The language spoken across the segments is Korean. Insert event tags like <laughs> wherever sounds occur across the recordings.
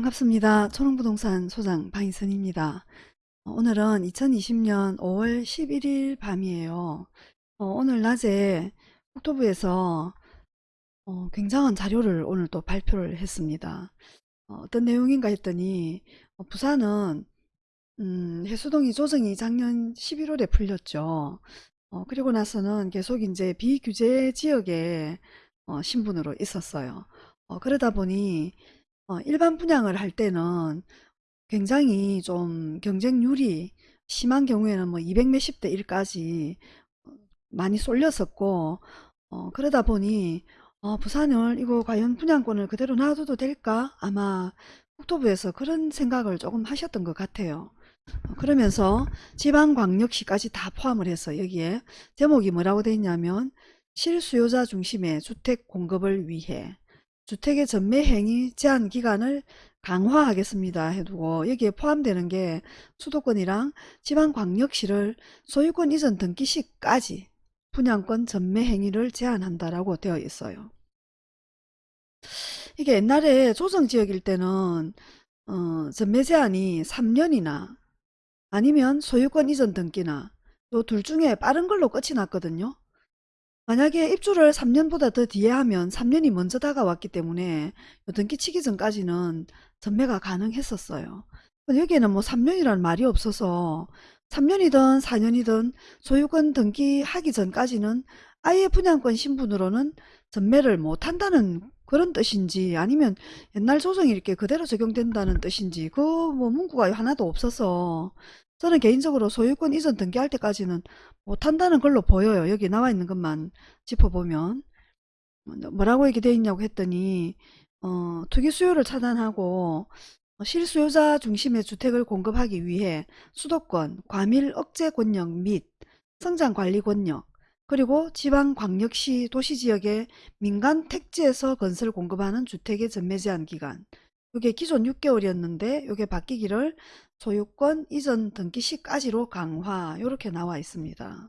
반갑습니다. 초롱부동산 소장 방희선입니다. 어, 오늘은 2020년 5월 11일 밤이에요. 어, 오늘 낮에 국토부에서 어, 굉장한 자료를 오늘 또 발표를 했습니다. 어, 떤 내용인가 했더니 어, 부산은 음, 해수동이 조정이 작년 11월에 풀렸죠. 어, 그리고 나서는 계속 이제 비규제 지역에 어, 신분으로 있었어요. 어, 그러다 보니 어, 일반 분양을 할 때는 굉장히 좀 경쟁률이 심한 경우에는 뭐 200 몇십 대 1까지 많이 쏠렸었고 어, 그러다 보니 어, 부산을 이거 과연 분양권을 그대로 놔둬도 될까? 아마 국토부에서 그런 생각을 조금 하셨던 것 같아요. 어, 그러면서 지방광역시까지 다 포함을 해서 여기에 제목이 뭐라고 되어 있냐면 실수요자 중심의 주택 공급을 위해 주택의 전매 행위 제한 기간을 강화하겠습니다 해두고 여기에 포함되는 게 수도권이랑 지방광역시를 소유권 이전 등기 시까지 분양권 전매 행위를 제한한다라고 되어 있어요. 이게 옛날에 조정지역일 때는 어, 전매 제한이 3년이나 아니면 소유권 이전 등기나 요둘 중에 빠른 걸로 끝이 났거든요. 만약에 입주를 3년보다 더 뒤에 하면 3년이 먼저 다가왔기 때문에 등기 치기 전까지는 전매가 가능했었어요. 여기에는 뭐 3년이라는 말이 없어서 3년이든 4년이든 소유권 등기하기 전까지는 아예 분양권 신분으로는 전매를 못한다는 그런 뜻인지 아니면 옛날 조정이 이렇게 그대로 적용된다는 뜻인지 그 뭐 문구가 하나도 없어서 저는 개인적으로 소유권 이전 등기할 때까지는 못한다는 걸로 보여요. 여기 나와 있는 것만 짚어보면 뭐라고 얘기 되어 있냐고 했더니 어, 투기 수요를 차단하고 실수요자 중심의 주택을 공급하기 위해 수도권, 과밀 억제 권역 및 성장 관리 권역, 그리고 지방 광역시 도시 지역의 민간 택지에서 건설 공급하는 주택의 전매 제한 기간 이게 기존 6개월이었는데 이게 바뀌기를 소유권 이전 등기 시까지로 강화 이렇게 나와 있습니다.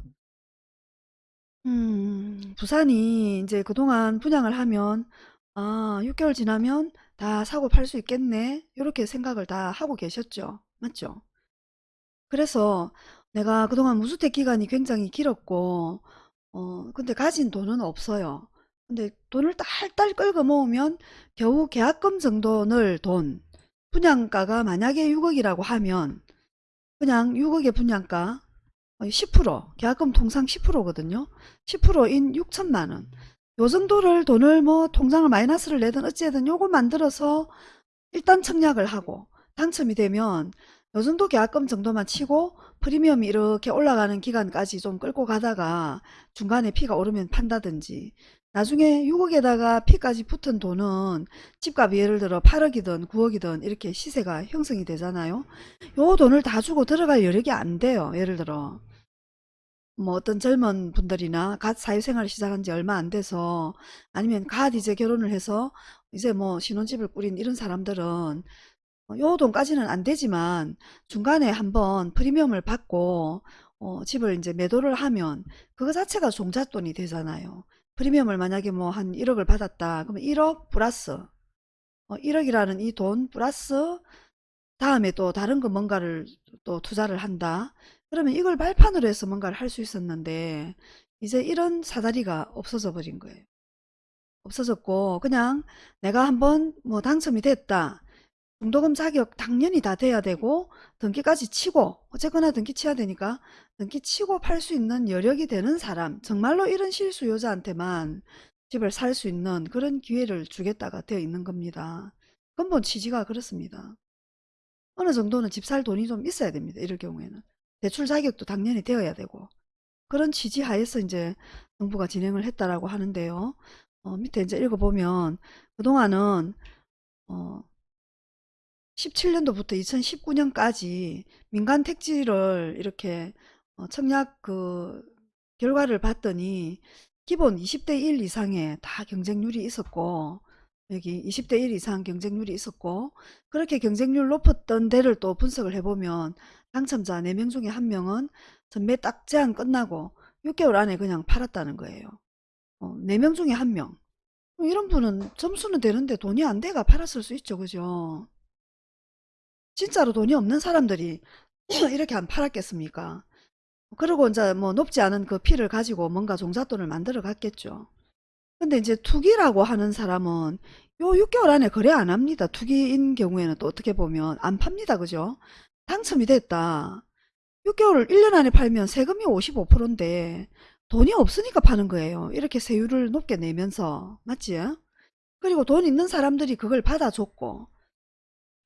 음, 부산이 이제 그동안 분양을 하면 아 6개월 지나면 다 사고 팔 수 있겠네 이렇게 생각을 다 하고 계셨죠. 맞죠? 그래서 내가 그동안 무주택 기간이 굉장히 길었고 어 근데 가진 돈은 없어요. 근데 돈을 딸딸 끌고 모으면 겨우 계약금 정도 넣을 돈 분양가가 만약에 6억이라고 하면 그냥 6억의 분양가 10% 계약금 통상 10%거든요. 10%인 6천만원 요 정도를 돈을 뭐 통장을 마이너스를 내든 어찌든 요거 만들어서 일단 청약을 하고 당첨이 되면 요 정도 계약금 정도만 치고 프리미엄이 이렇게 올라가는 기간까지 좀 끌고 가다가 중간에 피가 오르면 판다든지 나중에 6억에다가 피까지 붙은 돈은 집값이 예를 들어 8억이든 9억이든 이렇게 시세가 형성이 되잖아요. 요 돈을 다 주고 들어갈 여력이 안 돼요. 예를 들어 뭐 어떤 젊은 분들이나 갓 사회생활을 시작한 지 얼마 안 돼서 아니면 갓 이제 결혼을 해서 이제 뭐 신혼집을 꾸린 이런 사람들은 요 돈까지는 안 되지만 중간에 한번 프리미엄을 받고 어, 집을 이제 매도를 하면 그거 자체가 종잣돈이 되잖아요. 프리미엄을 만약에 뭐 한 1억을 받았다. 그러면 1억 플러스 어, 1억이라는 이 돈 플러스 다음에 또 다른 거 뭔가를 또 투자를 한다. 그러면 이걸 발판으로 해서 뭔가를 할 수 있었는데 이제 이런 사다리가 없어져 버린 거예요. 없어졌고 그냥 내가 한번 뭐 당첨이 됐다. 중도금 자격 당연히 다 돼야 되고 등기까지 치고 어쨌거나 등기 치야 되니까 등기 치고 팔 수 있는 여력이 되는 사람 정말로 이런 실수요자한테만 집을 살 수 있는 그런 기회를 주겠다가 되어 있는 겁니다. 근본 취지가 그렇습니다. 어느 정도는 집 살 돈이 좀 있어야 됩니다. 이럴 경우에는. 대출 자격도 당연히 되어야 되고 그런 취지 하에서 이제 정부가 진행을 했다라고 하는데요. 어, 밑에 이제 읽어보면 그동안은 어, 17년도부터 2019년까지 민간 택지를 이렇게 어, 청약 그 결과를 봤더니 기본 20대 1 이상의 다 경쟁률이 있었고 여기 20대 1 이상 경쟁률이 있었고 그렇게 경쟁률 높았던 데를 또 분석을 해보면 당첨자 4명 중에 1명은 전매 딱 제한 끝나고 6개월 안에 그냥 팔았다는 거예요. 어, 4명 중에 1명. 이런 분은 점수는 되는데 돈이 안 돼가 팔았을 수 있죠. 그죠? 진짜로 돈이 없는 사람들이 <clears throat> 이렇게 안 팔았겠습니까? 그리고 이제 뭐 높지 않은 그 피를 가지고 뭔가 종잣돈을 만들어 갔겠죠. 근데 이제 투기라고 하는 사람은 요 6개월 안에 거래 안 합니다. 투기인 경우에는 또 어떻게 보면 안 팝니다. 그죠? 당첨이 됐다. 6개월을 1년 안에 팔면 세금이 55%인데 돈이 없으니까 파는 거예요. 이렇게 세율을 높게 내면서. 맞지? 그리고 돈 있는 사람들이 그걸 받아줬고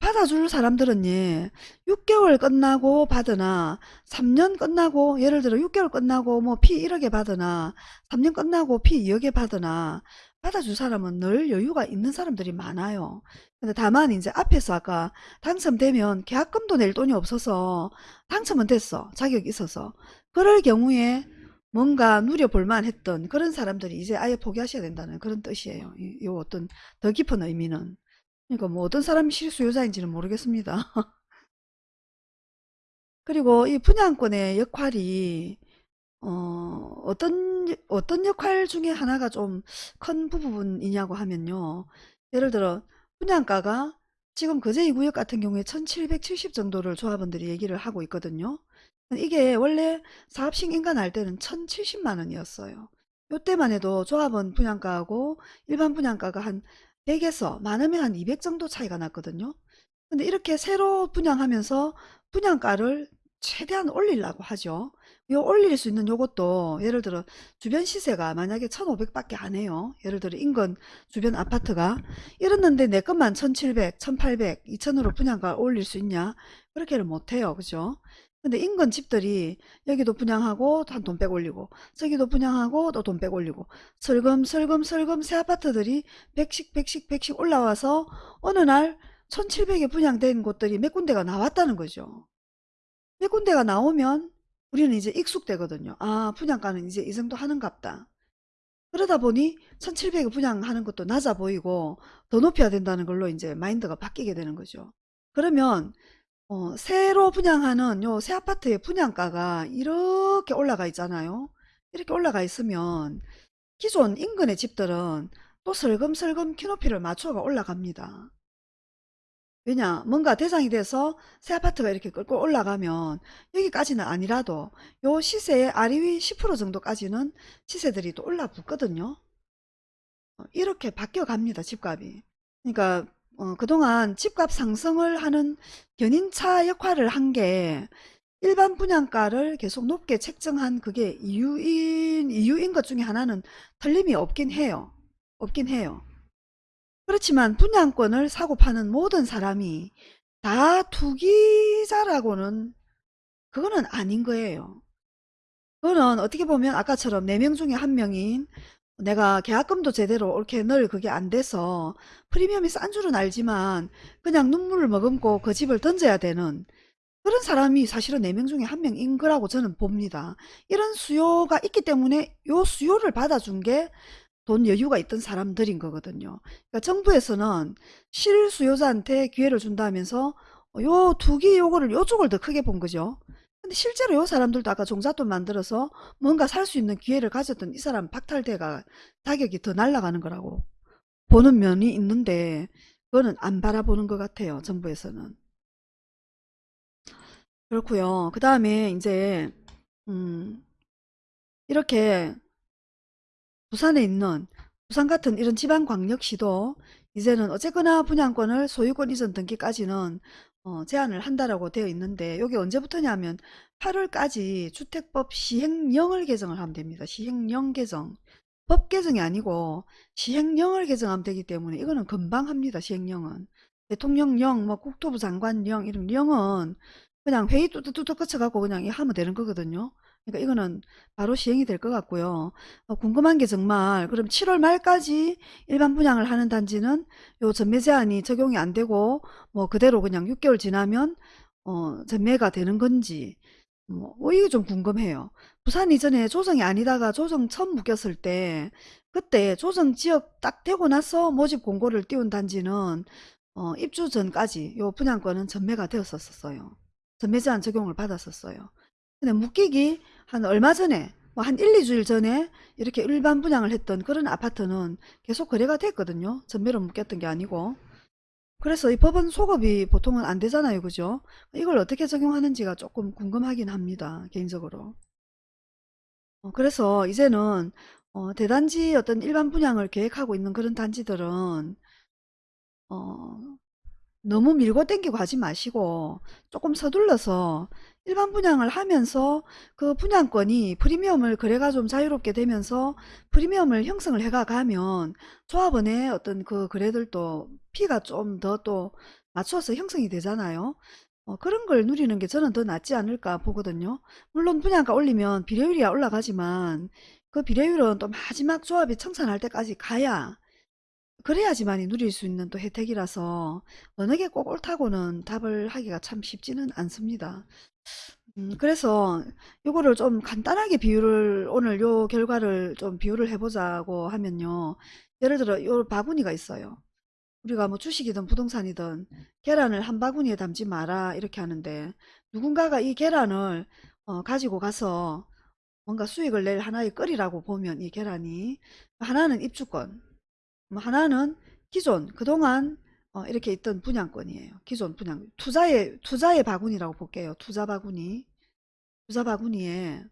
받아줄 사람들은 예, 6개월 끝나고 받으나 3년 끝나고 예를 들어 6개월 끝나고 뭐 피 1억에 받으나 3년 끝나고 피 2억에 받으나 받아줄 사람은 늘 여유가 있는 사람들이 많아요. 근데 다만 이제 앞에서 아까 당첨되면 계약금도 낼 돈이 없어서 당첨은 됐어. 자격이 있어서. 그럴 경우에 뭔가 누려볼만 했던 그런 사람들이 이제 아예 포기하셔야 된다는 그런 뜻이에요. 이, 이 어떤 더 깊은 의미는. 그러니까 뭐 어떤 사람이 실수요자인지는 모르겠습니다. <laughs> 그리고 이 분양권의 역할이 어, 어떤 어떤 역할 중에 하나가 좀 큰 부분이냐고 하면요. 예를 들어 분양가가 지금 거제 2구역 같은 경우에 1770 정도를 조합원들이 얘기를 하고 있거든요. 이게 원래 사업 승인가 날 때는 1070만 원이었어요. 요때만 해도 조합원 분양가하고 일반 분양가가 한 100에서 많으면 한 200 정도 차이가 났거든요. 근데 이렇게 새로 분양하면서 분양가를 최대한 올리려고 하죠. 요 올릴 수 있는 요것도 예를 들어 주변 시세가 만약에 1500밖에 안 해요. 예를 들어 인근 주변 아파트가 이랬는데 내 것만 1700, 1800, 2000으로 분양가 올릴 수 있냐? 그렇게는 못해요. 그죠? 근데 인근 집들이 여기도 분양하고 한 돈 빼고 올리고 저기도 분양하고 또 돈 빼고 올리고 슬금슬금슬금 새 아파트들이 100씩 100씩 100씩 올라와서 어느 날 1700에 분양된 곳들이 몇 군데가 나왔다는 거죠. 몇 군데가 나오면 우리는 이제 익숙되거든요. 아 분양가는 이제 이 정도 하는갑다. 그러다 보니 1700에 분양하는 것도 낮아 보이고 더 높여야 된다는 걸로 이제 마인드가 바뀌게 되는 거죠. 그러면 어, 새로 분양하는 요 새 아파트의 분양가가 이렇게 올라가 있잖아요. 이렇게 올라가 있으면 기존 인근의 집들은 또 슬금슬금 키높이를 맞춰가 올라갑니다. 왜냐 뭔가 대상이 돼서 새 아파트가 이렇게 끌고 올라가면 여기까지는 아니라도 요 시세의 아래위 10% 정도까지는 시세들이 또 올라붙거든요. 어, 이렇게 바뀌어 갑니다 집값이. 그러니까 어, 그동안 집값 상승을 하는 견인차 역할을 한 게 일반 분양가를 계속 높게 책정한 그게 이유인, 이유인 것 중에 하나는 틀림이 없긴 해요. 없긴 해요. 그렇지만 분양권을 사고 파는 모든 사람이 다 투기자라고는 그거는 아닌 거예요. 그거는 어떻게 보면 아까처럼 4명 중에 한 명인 내가 계약금도 제대로 이렇게 늘 그게 안 돼서 프리미엄이 싼 줄은 알지만 그냥 눈물을 머금고 그 집을 던져야 되는 그런 사람이 사실은 4명 중에 한 명인 거라고 저는 봅니다. 이런 수요가 있기 때문에 요 수요를 받아준 게 돈 여유가 있던 사람들인 거거든요. 그러니까 정부에서는 실수요자한테 기회를 준다면서 요 투기 요거를 요쪽을 더 크게 본 거죠. 근데 실제로 요 사람들도 아까 종잣돈 만들어서 뭔가 살 수 있는 기회를 가졌던 이 사람 박탈대가 자격이 더 날아가는 거라고 보는 면이 있는데 그거는 안 바라보는 것 같아요. 정부에서는. 그렇고요. 그 다음에 이제 음 이렇게 부산에 있는 부산 같은 이런 지방광역시도 이제는 어쨌거나 분양권을 소유권 이전 등기까지는 어, 제한을 한다라고 되어 있는데 여기 언제부터냐면 8월까지 주택법 시행령을 개정을 하면 됩니다. 시행령 개정. 법 개정이 아니고 시행령을 개정하면 되기 때문에 이거는 금방 합니다. 시행령은. 대통령령, 뭐 국토부 장관령 이런 령은 그냥 회의 뚜뚜뚜뚜 거쳐갖고 그냥 하면 되는 거거든요. 그러니까 이거는 바로 시행이 될 것 같고요. 어, 궁금한 게 정말 그럼 7월 말까지 일반 분양을 하는 단지는 요 전매 제한이 적용이 안 되고 뭐 그대로 그냥 6개월 지나면 어, 전매가 되는 건지 뭐, 뭐 이게 좀 궁금해요. 부산 이전에 조정이 아니다가 조정 처음 묶였을 때 그때 조정 지역 딱 되고 나서 모집 공고를 띄운 단지는 어, 입주 전까지 요 분양권은 전매가 되었었어요. 전매 제한 적용을 받았었어요. 근데 묶이기 한 얼마 전에 뭐한 1, 2주일 전에 이렇게 일반 분양을 했던 그런 아파트는 계속 거래가 됐거든요. 전매로 묶였던 게 아니고. 그래서 이 법은 소급이 보통은 안 되잖아요. 그죠? 이걸 어떻게 적용하는지가 조금 궁금하긴 합니다. 개인적으로. 어, 그래서 이제는 어, 대단지 어떤 일반 분양을 계획하고 있는 그런 단지들은 어, 너무 밀고 땡기고 하지 마시고 조금 서둘러서 일반 분양을 하면서 그 분양권이 프리미엄을 거래가 좀 자유롭게 되면서 프리미엄을 형성을 해가 가면 조합원의 어떤 그 거래들도 피가 좀 더 또 맞춰서 형성이 되잖아요. 어, 그런 걸 누리는 게 저는 더 낫지 않을까 보거든요. 물론 분양가 올리면 비례율이 올라가지만 그 비례율은 또 마지막 조합이 청산할 때까지 가야 그래야지만이 누릴 수 있는 또 혜택이라서 어느 게 꼭 옳다고는 답을 하기가 참 쉽지는 않습니다. 음, 그래서 요거를 좀 간단하게 비유를 오늘 요 결과를 좀 비유를 해보자고 하면요. 예를 들어 요 바구니가 있어요. 우리가 뭐 주식이든 부동산이든 계란을 한 바구니에 담지 마라 이렇게 하는데 누군가가 이 계란을 어, 가지고 가서 뭔가 수익을 낼 하나의 거리라고 보면 이 계란이 하나는 입주권 뭐 하나는 기존 그동안 어, 이렇게 있던 분양권이에요. 기존 분양 투자의 투자의 바구니라고 볼게요. 투자 바구니 투자 바구니에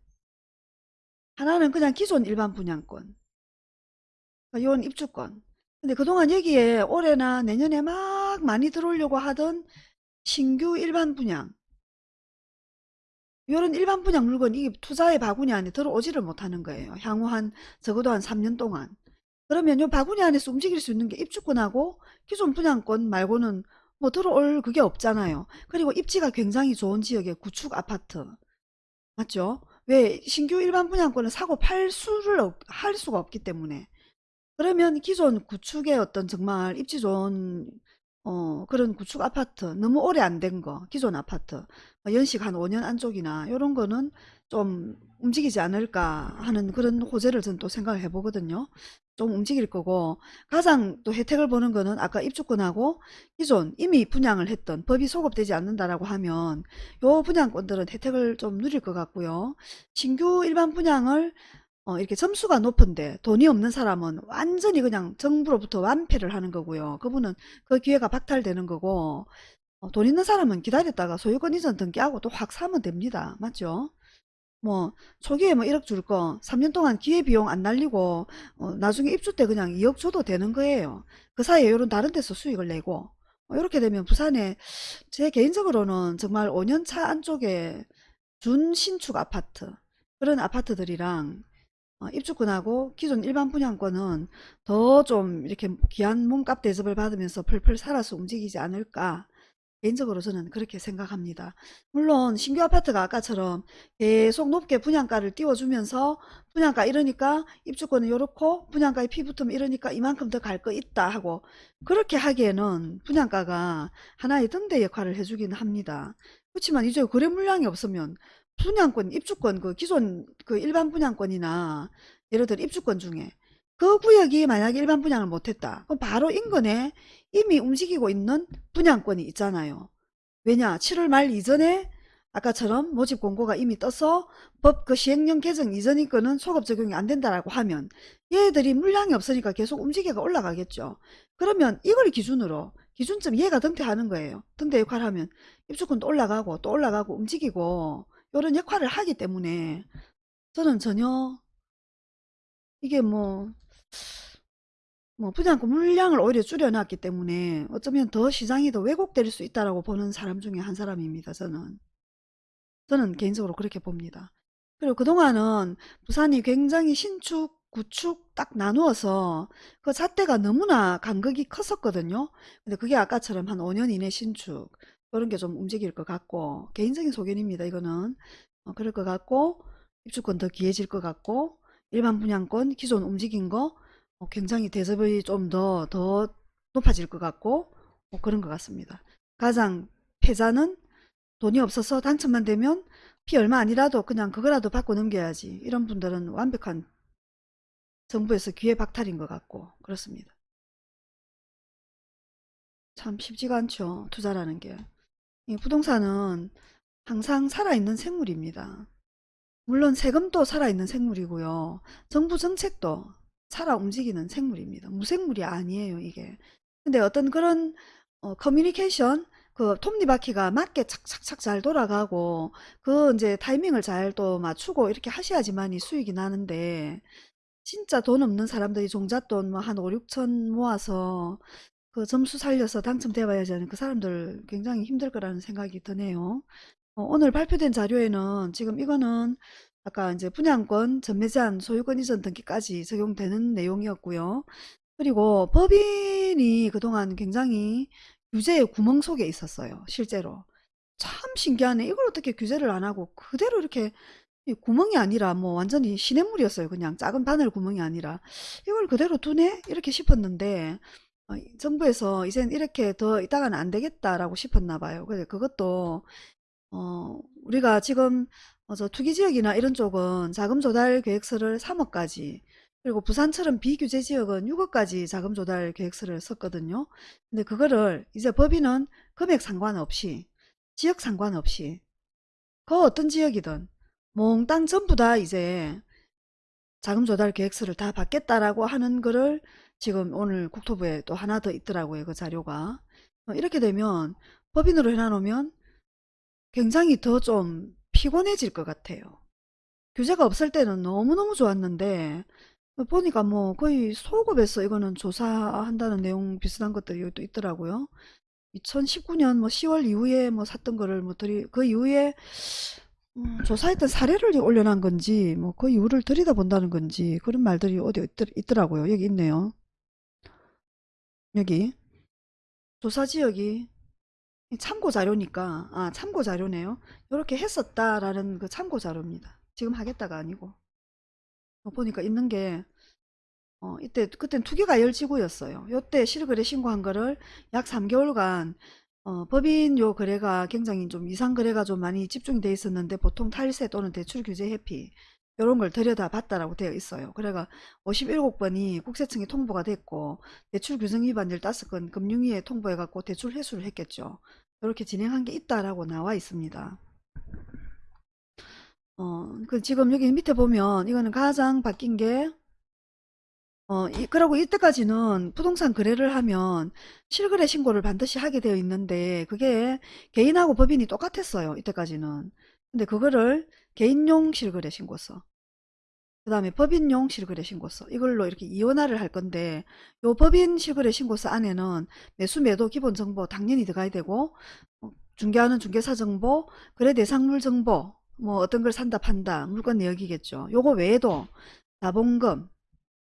하나는 그냥 기존 일반 분양권 이건 입주권 근데 그동안 여기에 올해나 내년에 막 많이 들어오려고 하던 신규 일반 분양 이런 일반 분양 물건 이 투자의 바구니 안에 들어오지를 못하는 거예요. 향후 한 적어도 한 3년 동안. 그러면 요 바구니 안에서 움직일 수 있는 게 입주권하고 기존 분양권 말고는 뭐 들어올 그게 없잖아요. 그리고 입지가 굉장히 좋은 지역의 구축 아파트. 맞죠? 왜 신규 일반 분양권을 사고 팔 수를 없- 할 수가 없기 때문에. 그러면 기존 구축의 어떤 정말 입지 좋은 어, 그런 구축 아파트 너무 오래 안 된 거 기존 아파트 어, 연식 한 5년 안쪽이나 이런 거는 좀 움직이지 않을까 하는 그런 호재를 저는 또 생각을 해보거든요. 좀 움직일 거고 가장 또 혜택을 보는 거는 아까 입주권하고 기존 이미 분양을 했던 법이 소급되지 않는다라고 하면 요 분양권들은 혜택을 좀 누릴 것 같고요. 신규 일반 분양을 어, 이렇게 점수가 높은데 돈이 없는 사람은 완전히 그냥 정부로부터 완패를 하는 거고요. 그분은 그 기회가 박탈되는 거고 어, 돈 있는 사람은 기다렸다가 소유권 이전 등기하고 또 확 사면 됩니다. 맞죠? 뭐 초기에 뭐 1억 줄 거 3년 동안 기회비용 안 날리고 어, 나중에 입주 때 그냥 2억 줘도 되는 거예요. 그 사이에 이런 다른 데서 수익을 내고 어, 이렇게 되면 부산에 제 개인적으로는 정말 5년 차 안쪽에 준신축 아파트 그런 아파트들이랑 어, 입주권하고 기존 일반 분양권은 더 좀 이렇게 귀한 몸값 대접을 받으면서 펄펄 살아서 움직이지 않을까 개인적으로 저는 그렇게 생각합니다. 물론 신규 아파트가 아까처럼 계속 높게 분양가를 띄워주면서 분양가 이러니까 입주권은 요렇고 분양가에 피 붙으면 이러니까 이만큼 더 갈 거 있다 하고 그렇게 하기에는 분양가가 하나의 등대 역할을 해주긴 합니다. 그렇지만 이제 거래 물량이 없으면 분양권, 입주권, 그 기존 그 일반 분양권이나 예를 들어 입주권 중에 그 구역이 만약에 일반 분양을 못했다. 그럼 바로 인근에 이미 움직이고 있는 분양권이 있잖아요. 왜냐? 7월 말 이전에 아까처럼 모집 공고가 이미 떠서 법 그 시행령 개정 이전인 거는 소급 적용이 안 된다라고 하면 얘들이 물량이 없으니까 계속 움직여가 올라가겠죠. 그러면 이걸 기준으로 기준점 얘가 등대하는 거예요. 등대 역할을 하면 입주권도 올라가고 또 올라가고 움직이고 이런 역할을 하기 때문에 저는 전혀 이게 뭐, 뭐 분양권 물량을 오히려 줄여놨기 때문에 어쩌면 더 시장이 더 왜곡될 수 있다라고 보는 사람 중에 한 사람입니다. 저는. 저는 개인적으로 그렇게 봅니다. 그리고 그동안은 부산이 굉장히 신축, 구축 딱 나누어서 그 잣대가 너무나 간극이 컸었거든요. 근데 그게 아까처럼 한 5년 이내 신축 그런 게 좀 움직일 것 같고 개인적인 소견입니다. 이거는 어, 그럴 것 같고 입주권 더 귀해질 것 같고 일반 분양권 기존 움직인 거 어, 굉장히 대접이 좀 더 더 높아질 것 같고 뭐 그런 것 같습니다. 가장 패자는 돈이 없어서 당첨만 되면 피 얼마 아니라도 그냥 그거라도 받고 넘겨야지. 이런 분들은 완벽한 정부에서 기회 박탈인 것 같고 그렇습니다. 참 쉽지가 않죠. 투자라는 게. 이 부동산은 항상 살아있는 생물입니다. 물론 세금도 살아있는 생물이고요. 정부 정책도 살아 움직이는 생물입니다. 무생물이 아니에요, 이게. 근데 어떤 그런 어, 커뮤니케이션 그 톱니바퀴가 맞게 착착착 잘 돌아가고 그 이제 타이밍을 잘 또 맞추고 이렇게 하셔야지만이 수익이 나는데 진짜 돈 없는 사람들이 종잣돈 뭐 한 5, 6천 모아서 그 점수 살려서 당첨되어야지 하는 그 사람들 굉장히 힘들 거라는 생각이 드네요. 어, 오늘 발표된 자료에는 지금 이거는 아까 이제 분양권, 전매 제한, 소유권 이전 등기까지 적용되는 내용이었고요. 그리고 법인이 그동안 굉장히 규제의 구멍 속에 있었어요. 실제로. 참 신기하네. 이걸 어떻게 규제를 안 하고 그대로 이렇게 이 구멍이 아니라 뭐 완전히 시냇물이었어요. 그냥 작은 바늘 구멍이 아니라 이걸 그대로 두네? 이렇게 싶었는데 어, 이 정부에서 이젠 이렇게 더 있다가는 안 되겠다라고 싶었나 봐요. 그래서 그것도 어, 우리가 지금 어, 저 투기지역이나 이런 쪽은 자금 조달 계획서를 3억까지 그리고 부산처럼 비규제 지역은 6억까지 자금 조달 계획서를 썼거든요. 근데 그거를 이제 법인은 금액 상관없이 지역 상관없이 그 어떤 지역이든 몽땅 전부 다 이제 자금 조달 계획서를 다 받겠다라고 하는 거를 지금 오늘 국토부에 또 하나 더 있더라고요. 그 자료가. 어, 이렇게 되면 법인으로 해놔놓으면 굉장히 더 좀 피곤해질 것 같아요. 규제가 없을 때는 너무너무 좋았는데 보니까 뭐 거의 소급해서 이거는 조사한다는 내용 비슷한 것들이 또 있더라고요. 2019년 뭐 10월 이후에 뭐 샀던 거를 뭐 들이 그 이후에 음, 조사했던 사례를 올려놓은 건지 뭐 그 이유를 들여다본다는 건지 그런 말들이 어디 있더, 라고요 여기 있네요. 여기 조사 지역이 참고 자료니까 아 참고 자료네요. 이렇게 했었다라는 그 참고 자료입니다. 지금 하겠다가 아니고 어, 보니까 있는 게 어, 이때 그땐 투기가 열지구였어요. 요때 실거래 신고한 거를 약 3개월간 어, 법인 요 거래가 굉장히 좀 이상 거래가 좀 많이 집중이 돼 있었는데 보통 탈세 또는 대출 규제 회피 이런 걸 들여다 봤다라고 되어 있어요. 그래가 57번이 국세청에 통보가 됐고 대출 규정 위반 15건 금융위에 통보해 갖고 대출 회수를 했겠죠. 이렇게 진행한 게 있다라고 나와 있습니다. 어, 그 지금 여기 밑에 보면 이거는 가장 바뀐 게 어, 이, 그러고 이때까지는 부동산 거래를 하면 실거래 신고를 반드시 하게 되어 있는데 그게 개인하고 법인이 똑같았어요. 이때까지는. 근데 그거를 개인용 실거래 신고서 그 다음에 법인용 실거래 신고서. 이걸로 이렇게 이원화를 할 건데 요 법인 실거래 신고서 안에는 매수 매도 기본 정보 당연히 들어가야 되고 어, 중개하는 중개사 정보 거래 대상물 정보 뭐 어떤 걸 산다 판다 물건 내역이겠죠. 요거 외에도 자본금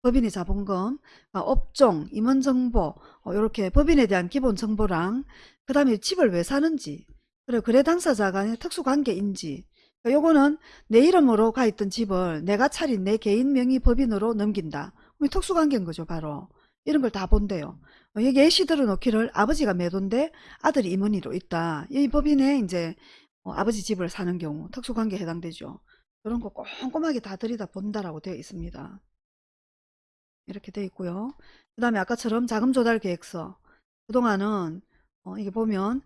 법인의 자본금, 아, 업종, 임원 정보 이렇게 법인에 대한 기본 정보랑 그 다음에 집을 왜 사는지 그리고 거래 당사자 간의 특수관계인지 요거는 내 이름으로 가 있던 집을 내가 차린 내 개인 명의 법인으로 넘긴다. 특수관계인 거죠 바로. 이런 걸 다 본대요. 어, 여기 예시 들어놓기를 아버지가 매도인데 아들이 임원이로 있다. 이 법인에 이제 어, 아버지 집을 사는 경우 특수관계에 해당되죠. 그런 거 꼼꼼하게 다 들이다 본다라고 되어 있습니다. 이렇게 되어 있고요. 그 다음에 아까처럼 자금 조달 계획서 그동안은 어, 이게 보면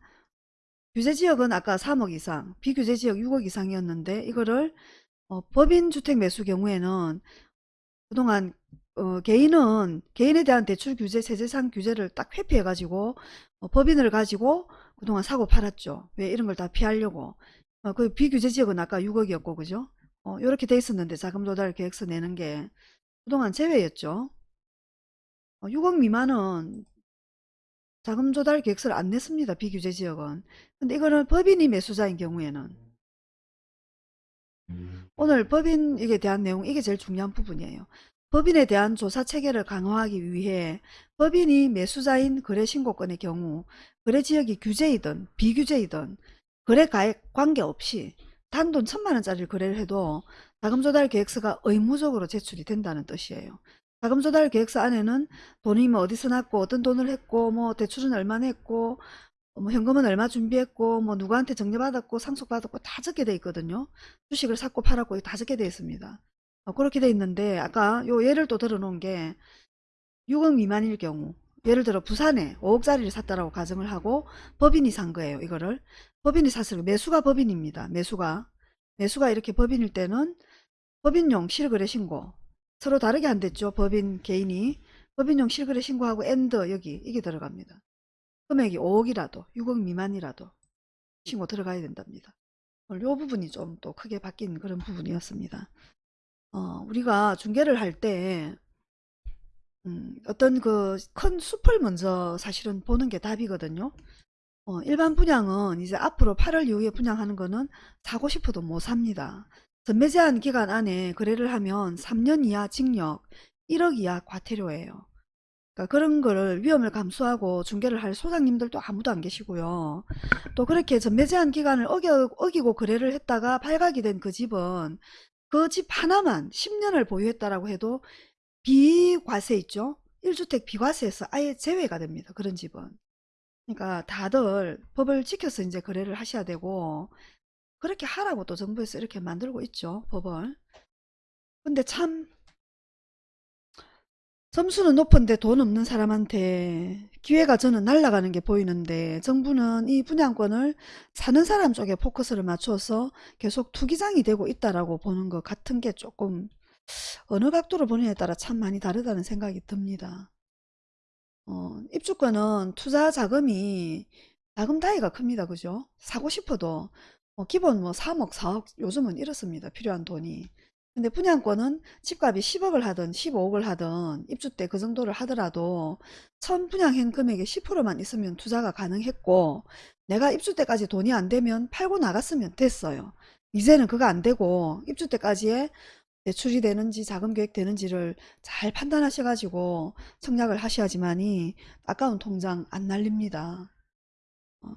규제 지역은 아까 3억 이상 비규제 지역 6억 이상이었는데 이거를 어, 법인 주택 매수 경우에는 그동안 어, 개인은 개인에 대한 대출 규제 세제상 규제를 딱 회피해 가지고 어, 법인을 가지고 그동안 사고 팔았죠. 왜 이런 걸 다 피하려고. 어, 그 비규제 지역은 아까 6억이었고 그죠? 어, 이렇게 돼 있었는데 자금 조달 계획서 내는 게 그동안 제외였죠. 6억 어, 미만은 자금 조달 계획서를 안 냈습니다. 비규제 지역은. 근데 이거는 법인이 매수자인 경우에는 오늘 법인에 대한 내용 이게 제일 중요한 부분이에요. 법인에 대한 조사 체계를 강화하기 위해 법인이 매수자인 거래 신고권의 경우 거래 지역이 규제이든 비규제이든 거래 가액 관계없이 단돈 천만 원짜리 거래를 해도 자금 조달 계획서가 의무적으로 제출이 된다는 뜻이에요. 자금 조달 계획서 안에는 돈이 뭐 어디서 났고 어떤 돈을 했고 뭐 대출은 얼마나 했고 뭐 현금은 얼마 준비했고 뭐 누구한테 정려받았고 상속받았고 다 적게 돼 있거든요. 주식을 샀고 팔았고 다 적게 돼 있습니다. 어, 그렇게 돼 있는데 아까 요 예를 또 들어놓은 게 6억 미만일 경우 예를 들어 부산에 5억짜리를 샀다라고 가정을 하고 법인이 산 거예요. 이거를 법인이 샀을 매수가 법인입니다. 매수가 매수가 이렇게 법인일 때는 법인용 실거래 신고 서로 다르게 안 됐죠. 법인 개인이 법인용 실거래 신고하고 and 여기 이게 들어갑니다. 금액이 5억이라도 6억 미만이라도 신고 들어가야 된답니다. 요 부분이 좀 또 크게 바뀐 그런 부분이었습니다. 어, 우리가 중개를 할때 음, 어떤 그 큰 숲을 먼저 사실은 보는 게 답이거든요. 어, 일반 분양은 이제 앞으로 8월 이후에 분양하는 거는 사고 싶어도 못 삽니다. 전매 제한 기간 안에 거래를 하면 3년 이하 징역, 1억 이하 과태료예요. 그러니까 그런 거를 위험을 감수하고 중개를 할 소장님들도 아무도 안 계시고요. 또 그렇게 전매 제한 기간을 어겨, 어기고 거래를 했다가 발각이 된 그 집은 그 집 하나만 10년을 보유했다라고 해도 비과세 있죠? 1주택 비과세에서 아예 제외가 됩니다. 그런 집은. 그러니까 다들 법을 지켜서 이제 거래를 하셔야 되고 그렇게 하라고 또 정부에서 이렇게 만들고 있죠. 법을. 근데 참 점수는 높은데 돈 없는 사람한테 기회가 저는 날아가는 게 보이는데 정부는 이 분양권을 사는 사람 쪽에 포커스를 맞춰서 계속 투기장이 되고 있다라고 보는 것 같은 게 조금 어느 각도로 보느냐에 따라 참 많이 다르다는 생각이 듭니다. 어, 입주권은 투자 자금이 자금 다이가 큽니다. 그죠? 사고 싶어도 뭐 기본 뭐 3억, 4억 요즘은 이렇습니다. 필요한 돈이. 근데 분양권은 집값이 10억을 하든 15억을 하든 입주 때 그 정도를 하더라도 처음 분양한 금액의 10%만 있으면 투자가 가능했고 내가 입주 때까지 돈이 안 되면 팔고 나갔으면 됐어요. 이제는 그거 안 되고 입주 때까지의 대출이 되는지 자금 계획 되는지를 잘 판단하셔 가지고 청약을 하셔야지만이 아까운 통장 안 날립니다. 어,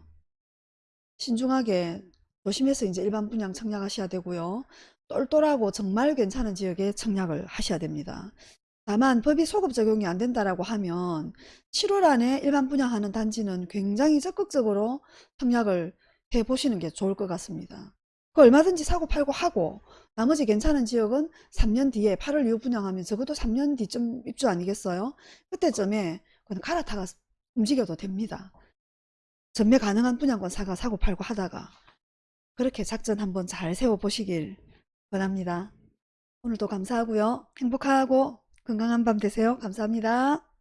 신중하게 조심해서 이제 일반 분양 청약하셔야 되고요. 똘똘하고 정말 괜찮은 지역에 청약을 하셔야 됩니다. 다만 법이 소급 적용이 안 된다라고 하면 7월 안에 일반 분양하는 단지는 굉장히 적극적으로 청약을 해 보시는 게 좋을 것 같습니다. 그 얼마든지 사고 팔고 하고 나머지 괜찮은 지역은 3년 뒤에 8월 이후 분양하면 적어도 3년 뒤쯤 입주 아니겠어요? 그때쯤에 그냥 갈아타가 움직여도 됩니다. 전매 가능한 분양권 사가 사고 팔고 하다가 그렇게 작전 한번 잘 세워보시길 원합니다. 오늘도 감사하고요. 행복하고 건강한 밤 되세요. 감사합니다.